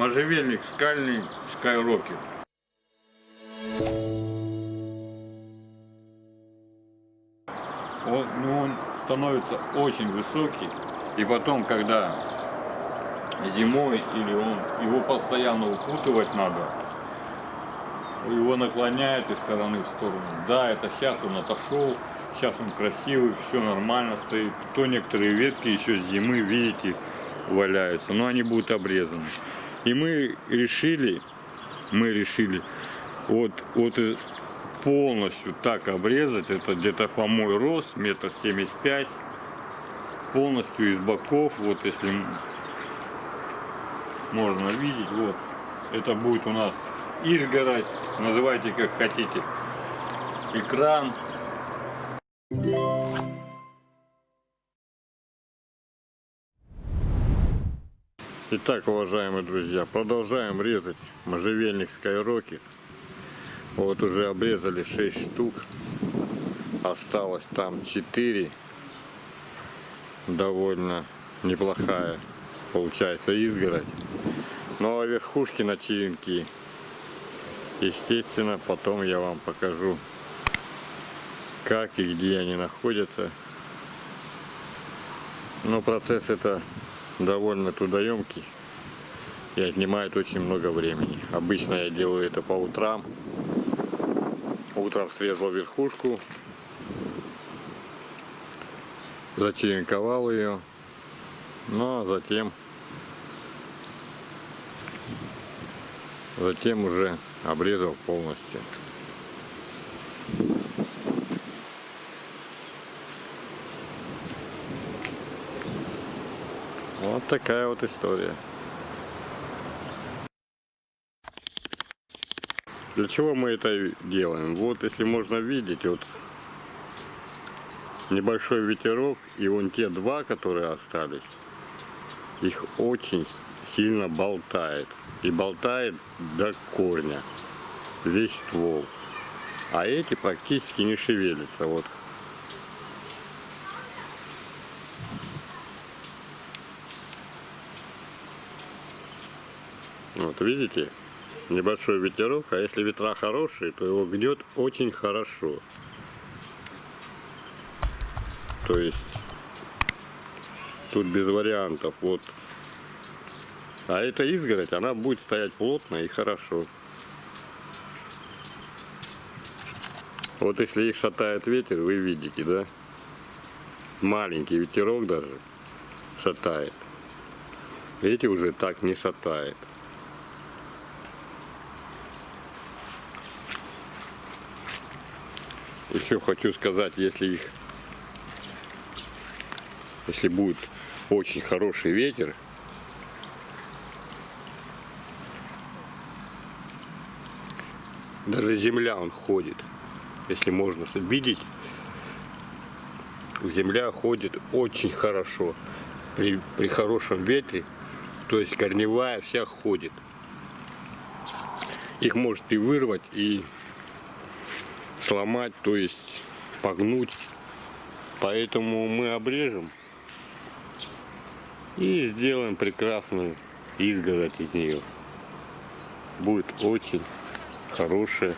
можжевельник скальный скайрокер. Он, ну, он становится очень высокий, и потом, когда зимой или он его постоянно упутывать надо, его наклоняет из стороны в сторону. Да, это сейчас он отошел, сейчас он красивый, все нормально стоит. То некоторые ветки еще с зимы, видите, валяются, но они будут обрезаны. И мы решили, мы решили вот, вот полностью так обрезать, это где-то по мой рост, метр семьдесят пять, полностью из боков, вот если можно видеть, вот, это будет у нас изгородь, называйте как хотите, экран. Итак, уважаемые друзья, продолжаем резать можжевельник Skyrocket. Вот уже обрезали 6 штук. Осталось там 4. Довольно неплохая получается изгородь. Ну а верхушки на черенки. Естественно, потом я вам покажу, как и где они находятся. Но процесс это довольно трудоемкий и отнимает очень много времени. Обычно я делаю это по утрам. Утром срезал верхушку, зачеренковал ее, ну а затем, затем уже обрезал полностью. Вот такая вот история. Для чего мы это делаем? Вот, если можно видеть, вот небольшой ветерок, и вон те два, которые остались, их очень сильно болтает. И болтает до корня, весь ствол. А эти практически не шевелятся. Вот. Вот видите? небольшой ветерок, а если ветра хорошие, то его гнет очень хорошо. То есть тут без вариантов. Вот. А эта изгородь, она будет стоять плотно и хорошо. Вот если их шатает ветер, вы видите, да? Маленький ветерок даже шатает. Эти уже так не шатает. Еще хочу сказать, если их, если будет очень хороший ветер, даже земля он ходит, если можно видеть, земля ходит очень хорошо при, при хорошем ветре, то есть корневая вся ходит. Их может и вырвать, и сломать, то есть погнуть. Поэтому мы обрежем и сделаем прекрасную изгородь из нее. Будет очень хорошая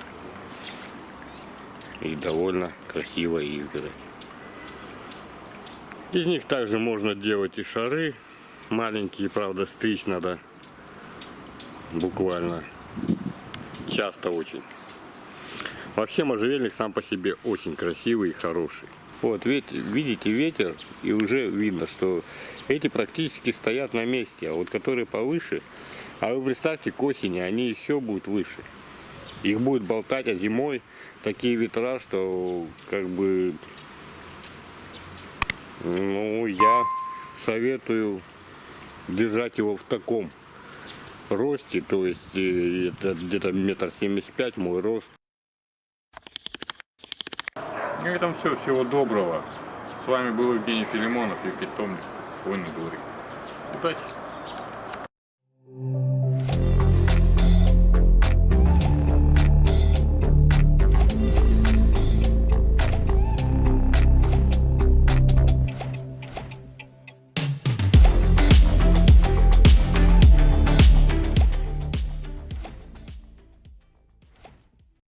и довольно красивая изгородь. Из них также можно делать и шары. Маленькие, правда, стричь надо буквально часто очень. Вообще можжевельник сам по себе очень красивый и хороший. Вот, видите ветер, и уже видно, что эти практически стоят на месте, а вот которые повыше, а вы представьте, к осени они еще будут выше. Их будет болтать, а зимой такие ветра, что как бы, ну, я советую держать его в таком росте, то есть э, это где-то метр семьдесят пять мой рост. На этом все. Всего доброго. С вами был Евгений Филимонов и питомник Хвойный дворик. Удачи!